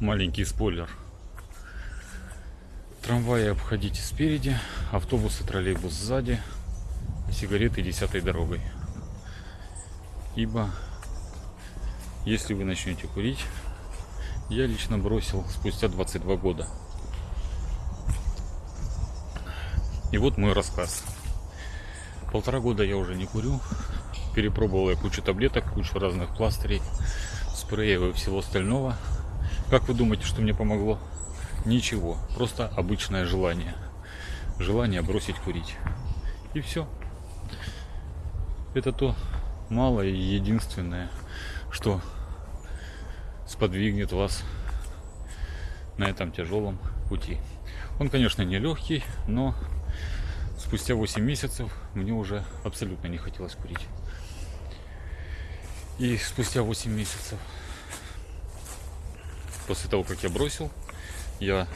Маленький спойлер. Трамваи обходите спереди, автобусы, троллейбус сзади, сигареты десятой дорогой. Ибо если вы начнете курить, я лично бросил спустя 22 года. И вот мой рассказ. Полтора года я уже не курю. Перепробовал я кучу таблеток, кучу разных пластырей, спреев и всего остального. Как вы думаете, что мне помогло? Ничего, просто обычное желание. Желание бросить курить. И все. Это то малое и единственное, что сподвигнет вас на этом тяжелом пути. Он, конечно, не легкий, но спустя 8 месяцев мне уже абсолютно не хотелось курить. И спустя 8 месяцев после того, как я бросил, я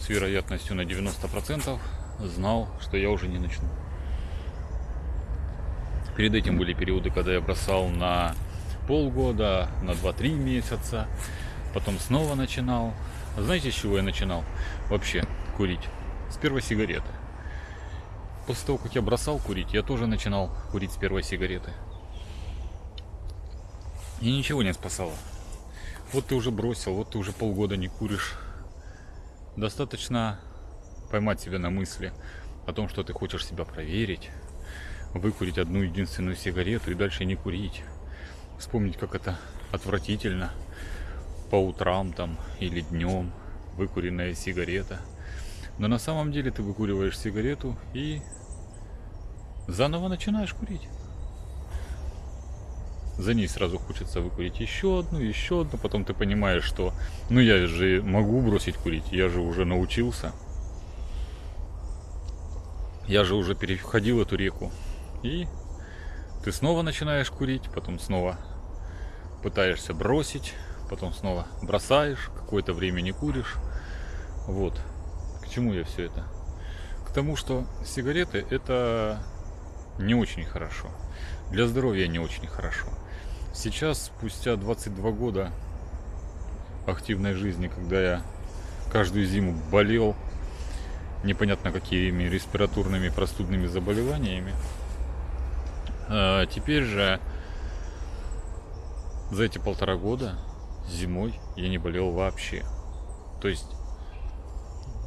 с вероятностью на 90% знал, что я уже не начну. Перед этим были периоды, когда я бросал на полгода, на 2-3 месяца, потом снова начинал. Знаете, с чего я начинал вообще курить? С первой сигареты. После того, как я бросал курить, я тоже начинал курить с первой сигареты. И ничего не спасало. Вот ты уже бросил, вот ты уже полгода не куришь. Достаточно поймать себя на мысли о том, что ты хочешь себя проверить, выкурить одну единственную сигарету и дальше не курить. Вспомнить, как это отвратительно по утрам там или днем выкуренная сигарета. Но на самом деле ты выкуриваешь сигарету и заново начинаешь курить. За ней сразу хочется выкурить еще одну, еще одну. Потом ты понимаешь, что ну я же могу бросить курить, я же уже научился. Я же уже переходил эту реку. И ты снова начинаешь курить, потом снова пытаешься бросить, потом снова бросаешь, какое-то время не куришь. Вот. К чему я все это? К тому, что сигареты это не очень хорошо. Для здоровья не очень хорошо. Сейчас, спустя 22 года активной жизни, когда я каждую зиму болел непонятно какими респираторными простудными заболеваниями, а теперь же за эти полтора года зимой я не болел вообще. То есть,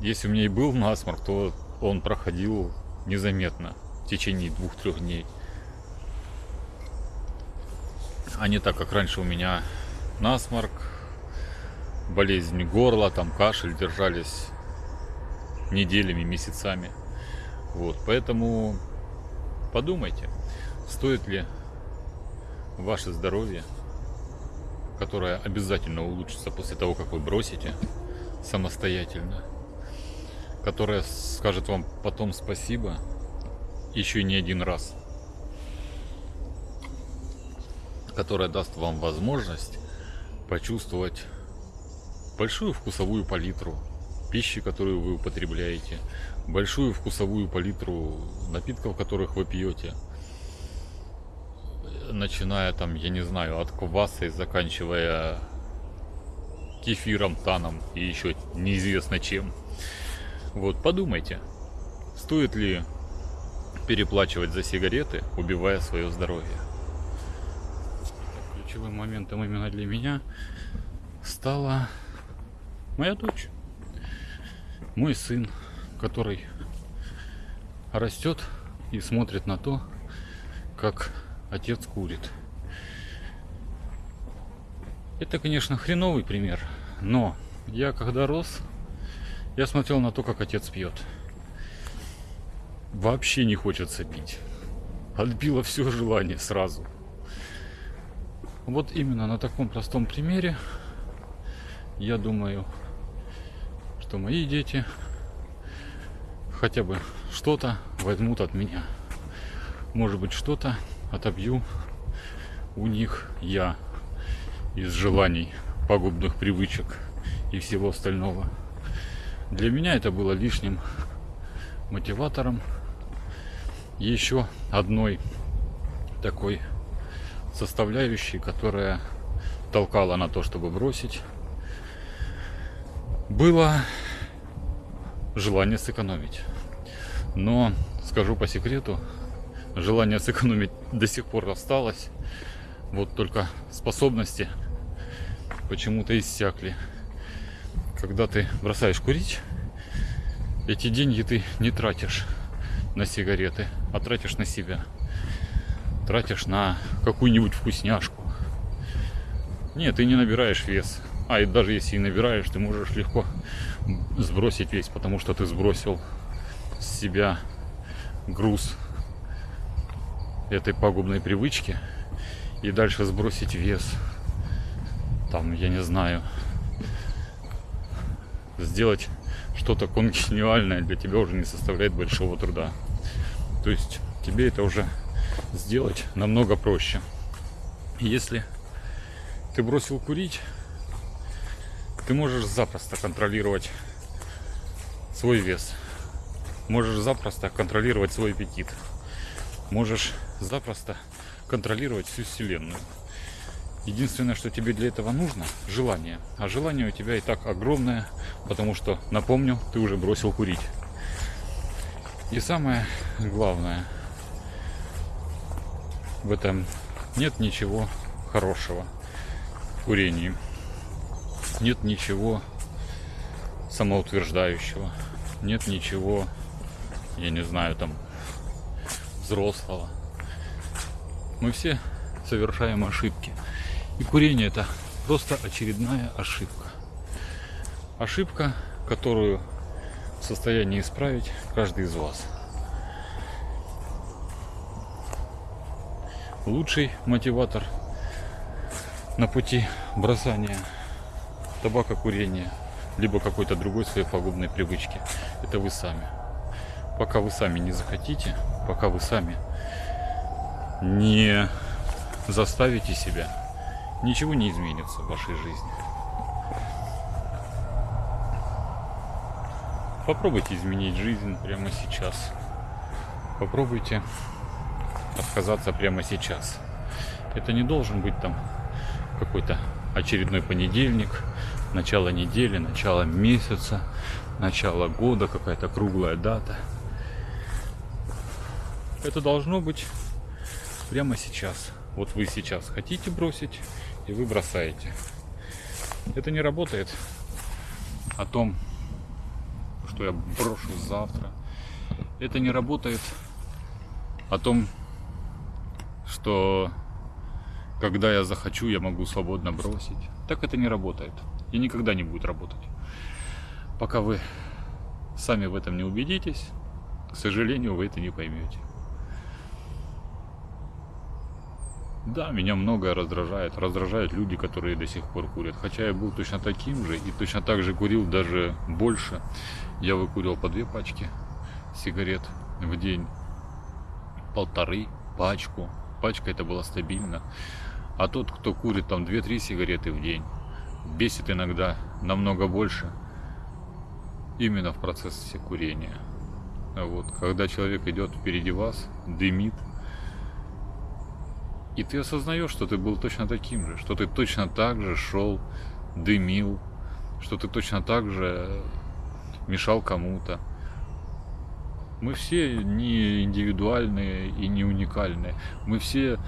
если у меня и был насморк, то он проходил незаметно в течение двух-трех дней а не так, как раньше у меня насморк, болезнь горла, там кашель держались неделями, месяцами. Вот, поэтому подумайте, стоит ли ваше здоровье, которое обязательно улучшится после того, как вы бросите самостоятельно, которое скажет вам потом спасибо еще не один раз – которая даст вам возможность почувствовать большую вкусовую палитру пищи, которую вы употребляете, большую вкусовую палитру напитков, которых вы пьете, начиная там, я не знаю, от кваса и заканчивая кефиром, таном и еще неизвестно чем. Вот, подумайте, стоит ли переплачивать за сигареты, убивая свое здоровье ключевым моментом именно для меня стала моя дочь. Мой сын, который растет и смотрит на то, как отец курит. Это, конечно, хреновый пример, но я когда рос, я смотрел на то, как отец пьет. Вообще не хочется пить. Отбило все желание сразу. Вот именно на таком простом примере я думаю, что мои дети хотя бы что-то возьмут от меня. Может быть, что-то отобью у них я из желаний, пагубных привычек и всего остального. Для меня это было лишним мотиватором еще одной такой составляющей, которая толкала на то, чтобы бросить. было желание сэкономить. Но скажу по секрету, желание сэкономить до сих пор осталось. Вот только способности почему-то иссякли. Когда ты бросаешь курить, эти деньги ты не тратишь на сигареты, а тратишь на себя. Тратишь на какую-нибудь вкусняшку. Нет, ты не набираешь вес. А и даже если и набираешь, ты можешь легко сбросить весь, потому что ты сбросил с себя груз этой пагубной привычки и дальше сбросить вес. Там, я не знаю, сделать что-то конгениальное для тебя уже не составляет большого труда. То есть тебе это уже сделать намного проще. Если ты бросил курить, ты можешь запросто контролировать свой вес. Можешь запросто контролировать свой аппетит. Можешь запросто контролировать всю Вселенную. Единственное, что тебе для этого нужно, желание. А желание у тебя и так огромное, потому что, напомню, ты уже бросил курить. И самое главное, в этом нет ничего хорошего в курении. Нет ничего самоутверждающего. Нет ничего, я не знаю, там, взрослого. Мы все совершаем ошибки. И курение это просто очередная ошибка. Ошибка, которую в состоянии исправить каждый из вас. Лучший мотиватор на пути бросания табака курения, либо какой-то другой своей пагубной привычки, это вы сами. Пока вы сами не захотите, пока вы сами не заставите себя ничего не изменится в вашей жизни. Попробуйте изменить жизнь прямо сейчас. Попробуйте отказаться прямо сейчас. Это не должен быть там какой-то очередной понедельник, начало недели, начало месяца, начало года, какая-то круглая дата. Это должно быть прямо сейчас. Вот вы сейчас хотите бросить, и вы бросаете. Это не работает о том, что я брошу завтра. Это не работает о том, что когда я захочу, я могу свободно бросить. Так это не работает. И никогда не будет работать. Пока вы сами в этом не убедитесь, к сожалению, вы это не поймете. Да, меня многое раздражает. Раздражают люди, которые до сих пор курят. Хотя я был точно таким же и точно так же курил даже больше. Я выкурил по две пачки сигарет в день. Полторы пачку. Пачка это было стабильно. А тот, кто курит там 2-3 сигареты в день, бесит иногда намного больше именно в процессе курения. Вот, когда человек идет впереди вас, дымит, и ты осознаешь, что ты был точно таким же, что ты точно так же шел, дымил, что ты точно так же мешал кому-то. Мы все не индивидуальные и не уникальные. Мы все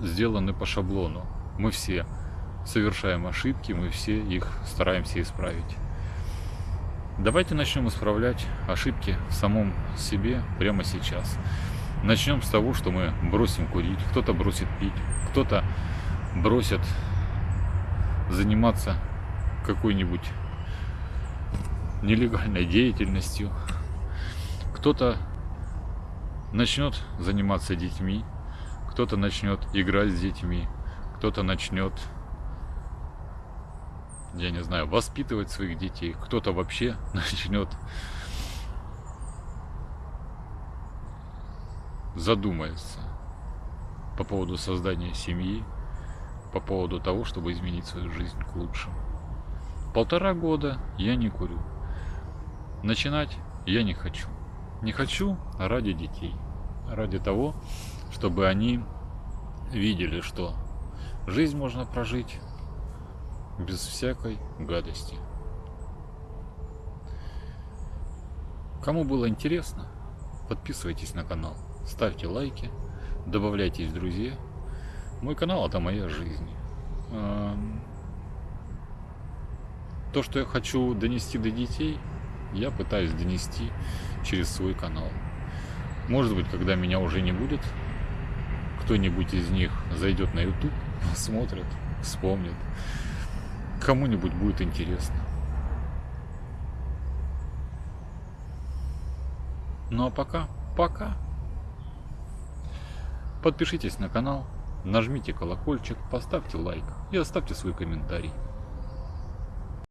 сделаны по шаблону. Мы все совершаем ошибки, мы все их стараемся исправить. Давайте начнем исправлять ошибки в самом себе прямо сейчас. Начнем с того, что мы бросим курить, кто-то бросит пить, кто-то бросит заниматься какой-нибудь нелегальной деятельностью, кто-то начнет заниматься детьми, кто-то начнет играть с детьми, кто-то начнет, я не знаю, воспитывать своих детей, кто-то вообще начнет задумается по поводу создания семьи, по поводу того, чтобы изменить свою жизнь к лучшему. Полтора года я не курю. Начинать я не хочу. Не хочу ради детей. Ради того, чтобы они видели, что жизнь можно прожить без всякой гадости. Кому было интересно, подписывайтесь на канал, ставьте лайки, добавляйтесь в друзья. Мой канал это моя жизнь. То, что я хочу донести до детей, я пытаюсь донести через свой канал. Может быть, когда меня уже не будет, кто-нибудь из них зайдет на YouTube, посмотрит, вспомнит. Кому-нибудь будет интересно. Ну а пока, пока. Подпишитесь на канал, нажмите колокольчик, поставьте лайк и оставьте свой комментарий.